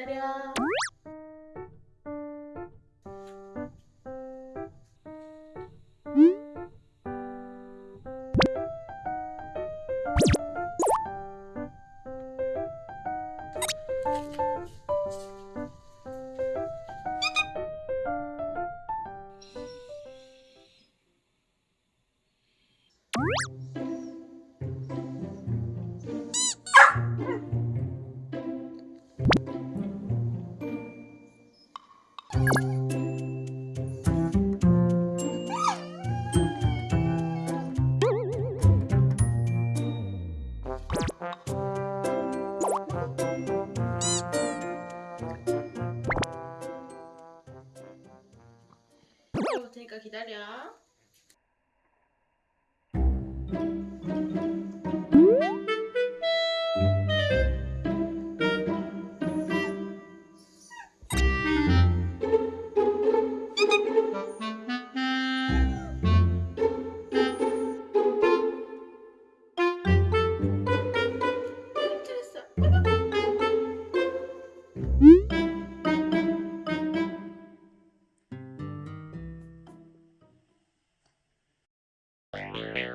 기다려. 테니까 기다려. 기다려.